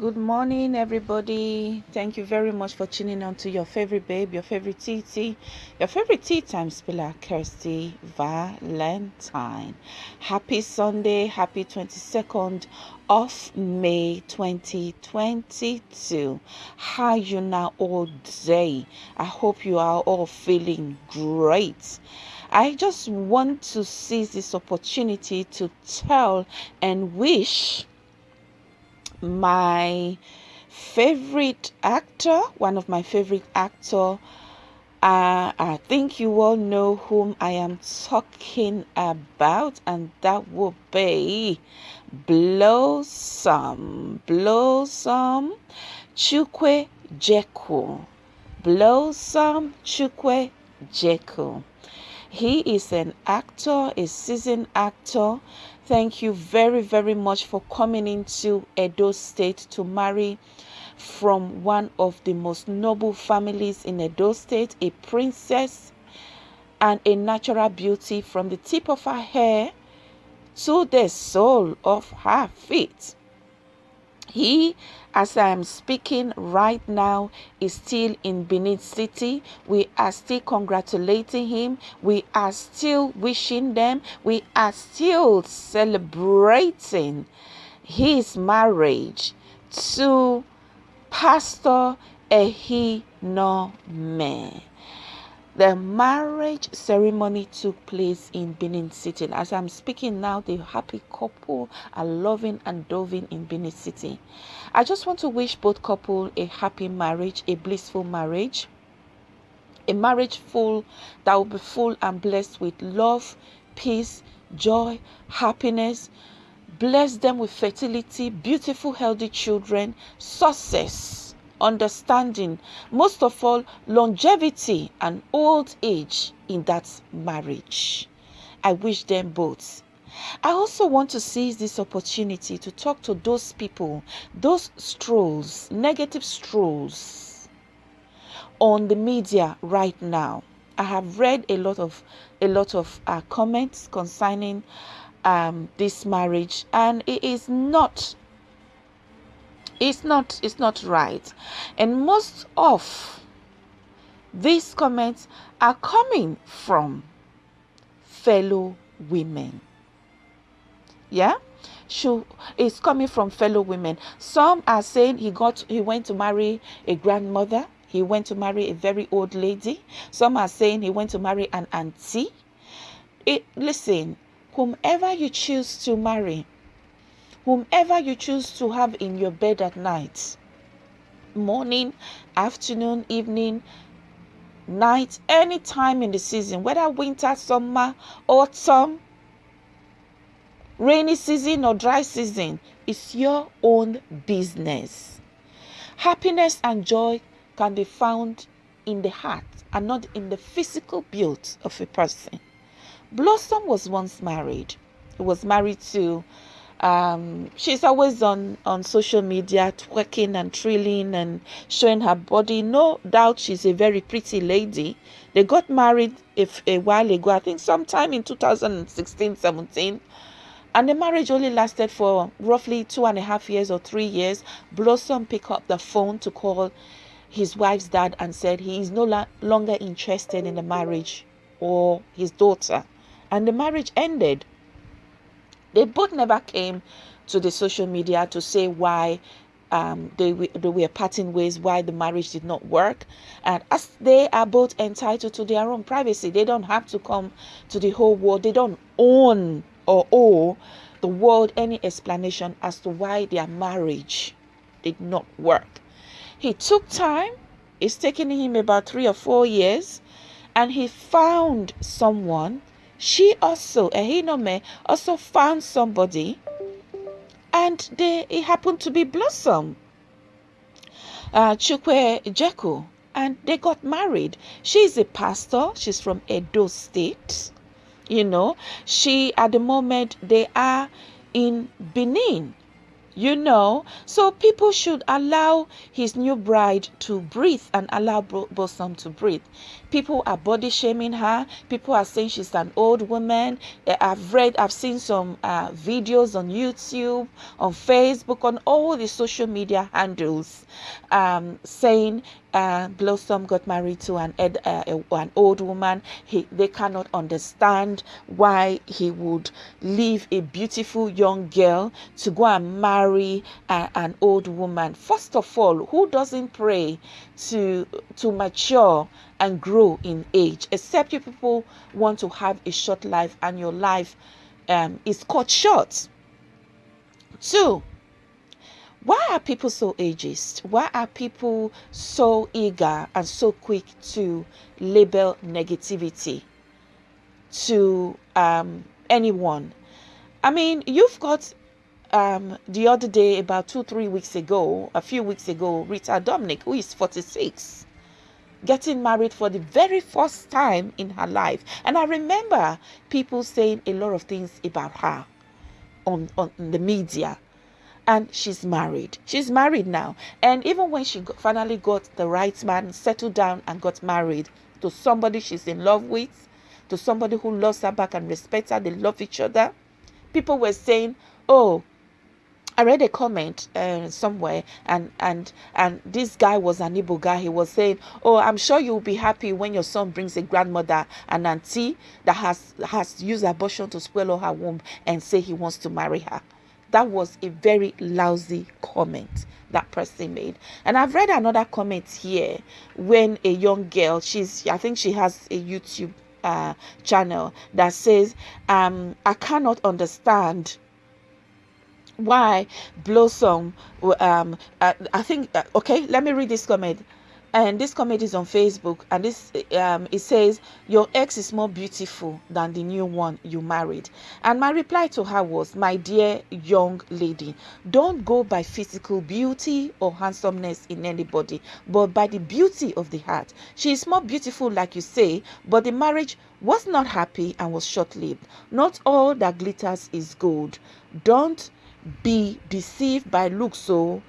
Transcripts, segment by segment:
Good morning, everybody. Thank you very much for tuning on to your favorite babe, your favorite TT, your favorite tea time spiller, Kirsty Valentine. Happy Sunday, happy 22nd of May 2022. How you now all day? I hope you are all feeling great. I just want to seize this opportunity to tell and wish my favorite actor, one of my favorite actor. Uh, I think you all know whom I am talking about, and that will be Blossom. Blossom Chukwe Jeku. Blossom Chukwe Jeku. He is an actor, a seasoned actor. Thank you very, very much for coming into Edo State to marry from one of the most noble families in Edo State, a princess and a natural beauty from the tip of her hair to the sole of her feet. He, as I am speaking right now, is still in Benin City. We are still congratulating him. We are still wishing them. We are still celebrating his marriage to Pastor Ehinome. The marriage ceremony took place in Benin City. As I'm speaking now, the happy couple are loving and doving in Benin City. I just want to wish both couple a happy marriage, a blissful marriage, a marriage full that will be full and blessed with love, peace, joy, happiness. Bless them with fertility, beautiful, healthy children, success understanding, most of all, longevity and old age in that marriage. I wish them both. I also want to seize this opportunity to talk to those people, those strolls, negative strolls on the media right now. I have read a lot of a lot of uh, comments concerning um, this marriage, and it is not it's not it's not right. And most of these comments are coming from fellow women. Yeah? She is coming from fellow women. Some are saying he got he went to marry a grandmother. He went to marry a very old lady. Some are saying he went to marry an auntie. It, listen whomever you choose to marry whomever you choose to have in your bed at night morning afternoon evening night any time in the season whether winter summer autumn rainy season or dry season is your own business. Happiness and joy can be found in the heart and not in the physical build of a person. Blossom was once married. He was married to um, she's always on on social media twerking and trilling and showing her body. No doubt she's a very pretty lady. They got married if a while ago i think sometime in 2016 17 and the marriage only lasted for roughly two and a half years or three years. Blossom picked up the phone to call his wife's dad and said he is no la- longer interested in the marriage or his daughter. And the marriage ended they both never came to the social media to say why um, they, they were parting ways, why the marriage did not work. And as they are both entitled to their own privacy, they don't have to come to the whole world. They don't own or owe the world any explanation as to why their marriage did not work. He took time, it's taken him about three or four years, and he found someone she also, Ehinome, also found somebody and they, it happened to be Blossom, uh, Chukwujekwu, and they got married. She's a pastor, she's from Edo State. You know, she at the moment they are in Benin you know so people should allow his new bride to breathe and allow blossom to breathe people are body shaming her people are saying she's an old woman eh, i've read i've seen some uh, videos on youtube on facebook on all the social media handles um, saying uh, Blossom got married to an ed, uh, an old woman. He they cannot understand why he would leave a beautiful young girl to go and marry a, an old woman. First of all, who doesn't pray to to mature and grow in age? Except you people want to have a short life and your life um, is cut short. Two why are people so ageist? Why are people so eager and so quick to label negativity to um, anyone? I mean, you've got um, the other day, about two, three weeks ago, a few weeks ago, Rita Dominic, who is 46, getting married for the very first time in her life. And I remember people saying a lot of things about her on, on the media and she's married. She's married now. And even when she finally got the right man, settled down and got married to somebody she's in love with, to somebody who loves her back and respects her, they love each other, people were saying, oh, I read a comment uh, somewhere, and and and this guy was an Igbo guy. He was saying, "Oh, I'm sure you'll be happy when your son brings a grandmother, an auntie that has has used abortion to spoil her womb, and say he wants to marry her." that was a very lousy comment that person made. And I've read another comment here when a young girl, she's I think she has a YouTube uh, channel that says, um, I cannot understand why Blossom um uh, I think uh, okay let me read this comment. And this comment is on facebook and this um it says your ex is more beautiful than the new one you married. And my reply to her was my dear young lady don't go by physical beauty or handsomeness in anybody but by the beauty of the heart. She is more beautiful like you say but the marriage was not happy and was short-lived. Not all that glitters is gold. Don't be deceived by looks so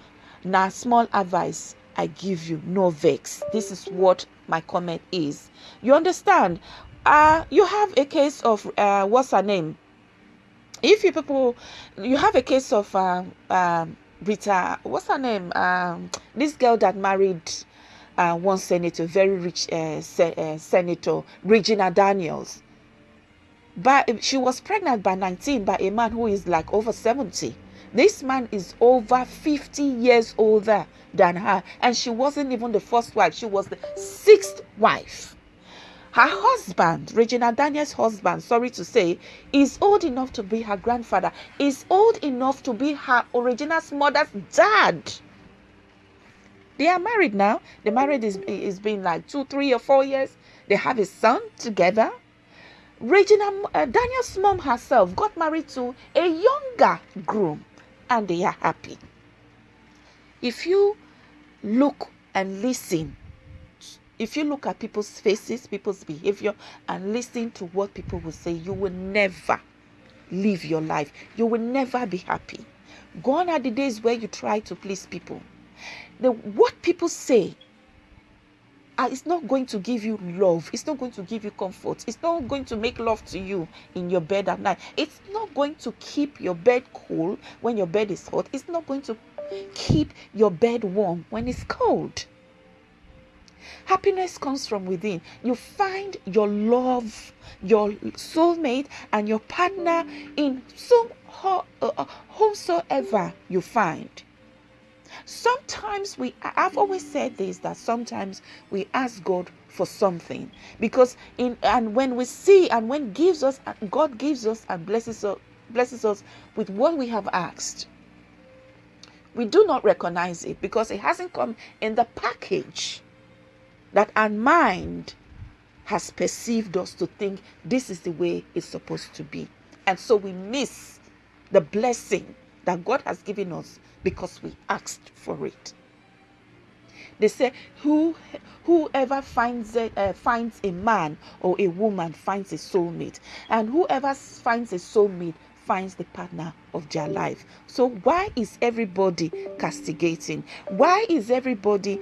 now small advice I give you. No vex. This is what my comment is. You understand? Uh, you have a case of uh, what's her name? If you people, you have a case of uh, um, Rita, what's her name? Um, this girl that married uh, one senator, very rich uh, se- uh, senator, Regina Daniels. But she was pregnant by 19 by a man who is like over 70. This man is over 50 years older than her, and she wasn't even the first wife, she was the sixth wife. Her husband, Regina Daniel's husband, sorry to say, is old enough to be her grandfather, is old enough to be her Regina's mother's dad. They are married now. The marriage is, is been like two, three, or four years. They have a son together. Regina uh, Daniel's mom herself got married to a younger groom and they are happy. If you look and listen, if you look at people's faces, people's behavior, and listen to what people will say, you will never live your life. You will never be happy. Gone are the days where you try to please people. The what people say uh, it's not going to give you love. It's not going to give you comfort. It's not going to make love to you in your bed at night. It's not going to keep your bed cool when your bed is hot. It's not going to keep your bed warm when it's cold. Happiness comes from within. You find your love, your soulmate, and your partner in some uh, uh, whomsoever you find. Sometimes we, I've always said this that sometimes we ask God for something. Because in and when we see and when gives us God gives us and blesses us blesses us with what we have asked we do not recognize it because it hasn't come in the package that our mind has perceived us to think this is the way it's supposed to be. And so we miss the blessing that God has given us because we asked for it. They say, Who, whoever finds a, uh, finds a man or a woman finds a soulmate, and whoever finds a soulmate finds the partner of their life. So, why is everybody castigating? Why is everybody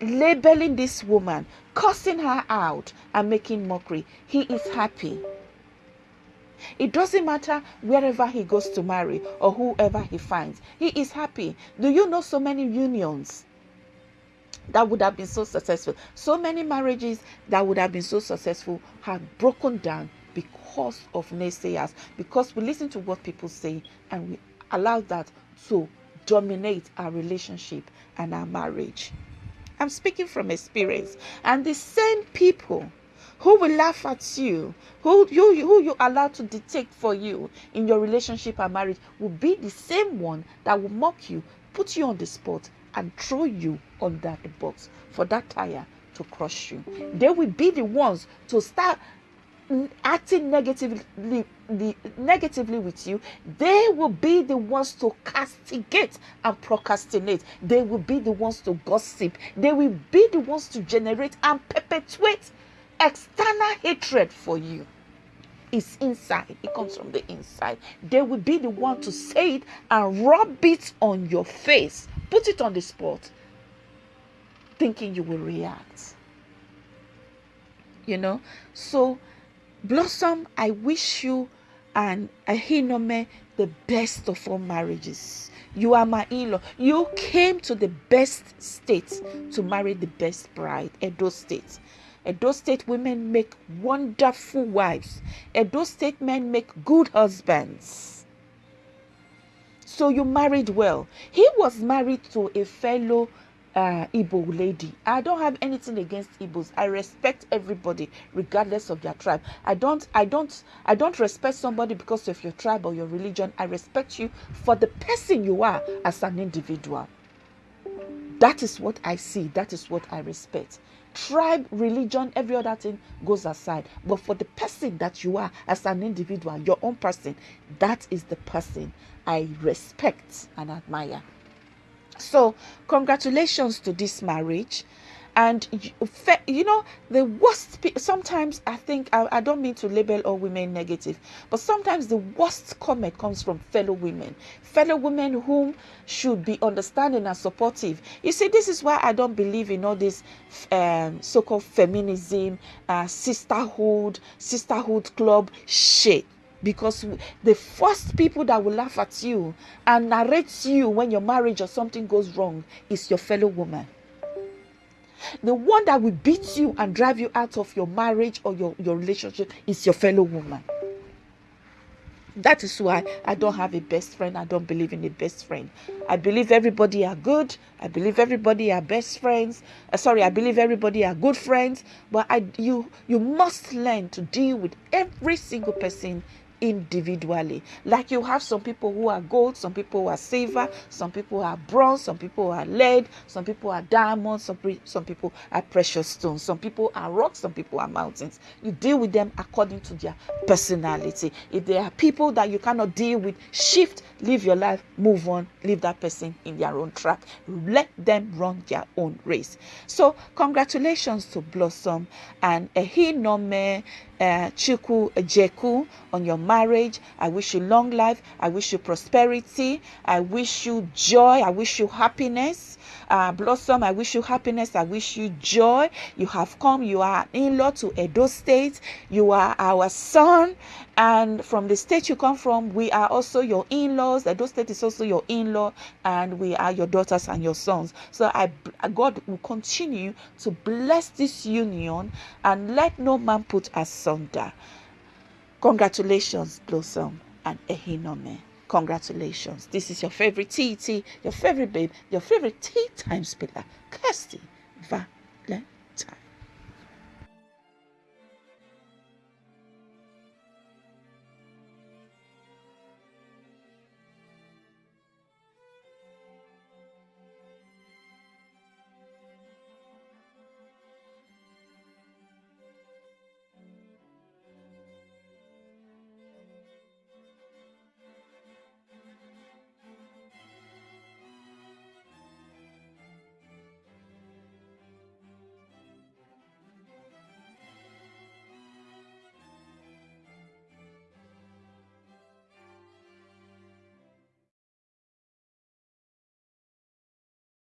labeling this woman, cursing her out, and making mockery? He is happy. It doesn't matter wherever he goes to marry or whoever he finds, he is happy. Do you know so many unions that would have been so successful? So many marriages that would have been so successful have broken down because of naysayers, because we listen to what people say and we allow that to dominate our relationship and our marriage. I'm speaking from experience. And the same people who will laugh at you, who you who you allow to dictate for you in your relationship and marriage, will be the same one that will mock you, put you on the spot, and throw you under the box for that tire to crush you. They will be the ones to start acting negatively negatively with you. They will be the ones to castigate and procrastinate. They will be the ones to gossip. They will be the ones to generate and perpetuate external hatred for you is inside it comes from the inside they will be the one to say it and rub it on your face put it on the spot thinking you will react you know so Blossom, I wish you and Ehinome the best of all marriages. You are my in-law. You came to the best state to marry the best bride, Edo State. Edo State women make wonderful wives. Edo State men make good husbands. So you married well. He was married to a fellow uh, Igbo lady. I don't have anything against Igbos. I respect everybody regardless of their tribe. I don't I don't I don't respect somebody because of your tribe or your religion. I respect you for the person you are as an individual. That is what I see. That is what I respect. Tribe, religion, every other thing goes aside. But for the person that you are as an individual, your own person, that is the person I respect and admire. So, congratulations to this marriage. And you know, the worst, sometimes I think, I, I don't mean to label all women negative, but sometimes the worst comment comes from fellow women, fellow women whom should be understanding and supportive. You see, this is why I don't believe in all this um, so called feminism, uh, sisterhood, sisterhood club shit because the first people that will laugh at you and narrate you when your marriage or something goes wrong is your fellow woman. The one that will beat you and drive you out of your marriage or your, your relationship is your fellow woman. That is why I don't have a best friend. I don't believe in a best friend. I believe everybody are good. I believe everybody are best friends. Uh, sorry, I believe everybody are good friends. But I, you, you must learn to deal with every single person individually. Like you have some people who are gold, some people who are silver, some people are bronze, some people are lead, some people are diamonds, some, some people are precious stones, some people are rocks, some people are mountains. You deal with them according to their personality. If there are people that you cannot deal with, shift, live your life, move on, leave that person in their own track. Let them run their own race. So, congratulations to Blossom and Ehinome uh, Chukwujekwu on your marriage. I wish you long life. I wish you prosperity. I wish you joy. I wish you happiness. Uh, Blossom, I wish you happiness. I wish you joy. You have come. You are in law to Edo State. You are our son. And from the state you come from, we are also your in laws. Edo State is also your in law. And we are your daughters and your sons. So I, God will continue to bless this union and let no man put asunder. Congratulations, Blossom and Ehinome. Congratulations. This is your favorite TT, your favorite babe, your favorite tea time spiller, Kirsty Valentine.